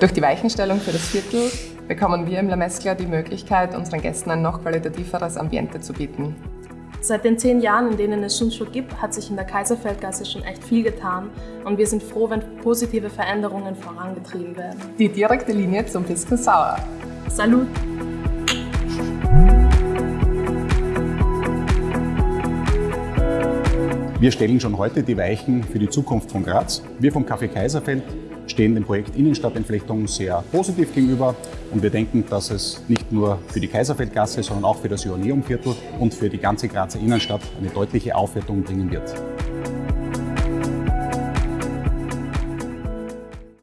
Durch die Weichenstellung für das Viertel bekommen wir im La Mescla die Möglichkeit, unseren Gästen ein noch qualitativeres Ambiente zu bieten. Seit den zehn Jahren, in denen es Schundschuh gibt, hat sich in der Kaiserfeldgasse schon echt viel getan und wir sind froh, wenn positive Veränderungen vorangetrieben werden. Die direkte Linie zum Pisken Sauer. Salut! Wir stellen schon heute die Weichen für die Zukunft von Graz. Wir vom Café Kaiserfeld stehen dem Projekt Innenstadtentflechtung sehr positiv gegenüber und wir denken, dass es nicht nur für die Kaiserfeldgasse, sondern auch für das Joanneumviertel und für die ganze Grazer Innenstadt eine deutliche Aufwertung bringen wird.